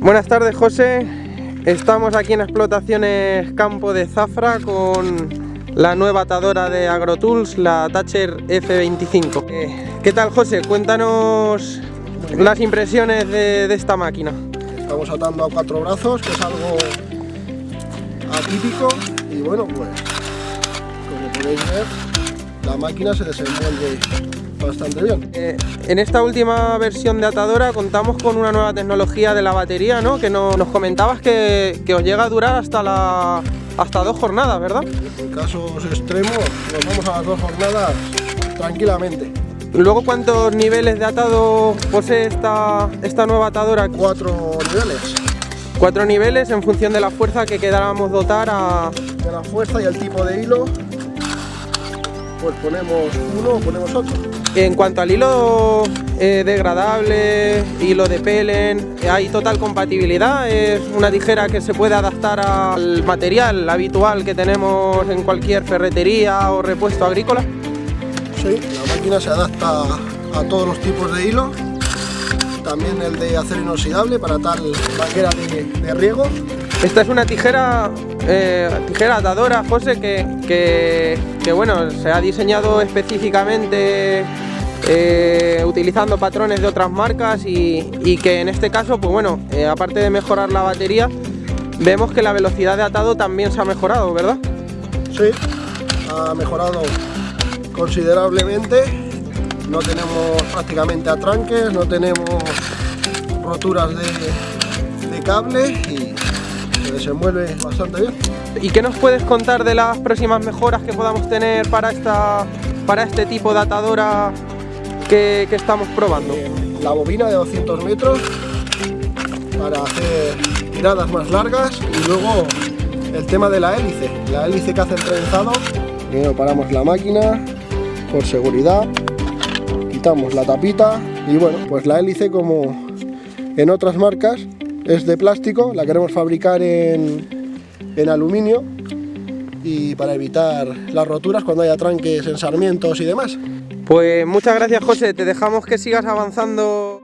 Buenas tardes José, estamos aquí en Explotaciones Campo de Zafra con la nueva atadora de AgroTools, la Thatcher F25 eh, ¿Qué tal José? Cuéntanos las impresiones de, de, esta máquina. Estamos atando a cuatro brazos, que es algo atípico y bueno pues como podéis ver la máquina se desenvuelve bastante bien. Eh, en esta última versión de atadora contamos con una nueva tecnología de la batería, ¿no? Que no, nos comentabas que, que, os llega a durar hasta la hasta dos jornadas, ¿verdad? En casos extremos nos vamos a las dos jornadas tranquilamente. Luego, ¿cuántos niveles de atado posee esta, esta nueva atadora? Cuatro niveles. Cuatro niveles en función de la fuerza que quedáramos dotar a... De la fuerza y el tipo de hilo, pues ponemos uno o ponemos otro. En cuanto al hilo eh, degradable, hilo de pelen, hay total compatibilidad, es una tijera que se puede adaptar al material habitual que tenemos en cualquier ferretería o repuesto agrícola. Sí, la máquina se adapta a todos los tipos de hilo, también el de acero inoxidable para tal manguera de, de riego. Esta es una tijera, eh, tijera atadora, José, que, que, bueno, se ha diseñado específicamente eh, utilizando patrones de otras marcas y, y, que en este caso, pues bueno, eh, aparte de mejorar la batería, vemos que la velocidad de atado también se ha mejorado, ¿verdad? Sí, ha mejorado considerablemente. No tenemos prácticamente atranques, no tenemos roturas de, de cable y se desenvuelve bastante bien. ¿Y qué nos puedes contar de las próximas mejoras que podamos tener para, esta, para este tipo de atadora que, que estamos probando? La bobina de 200 metros para hacer tiradas más largas y luego el tema de la hélice, la hélice que hace el trenzado. Primero paramos la máquina por seguridad, quitamos la tapita y bueno, pues la hélice como en otras marcas es de plástico, la queremos fabricar en, en aluminio y para evitar las roturas cuando haya tranques en sarmientos y demás. Pues muchas gracias José, te dejamos que sigas avanzando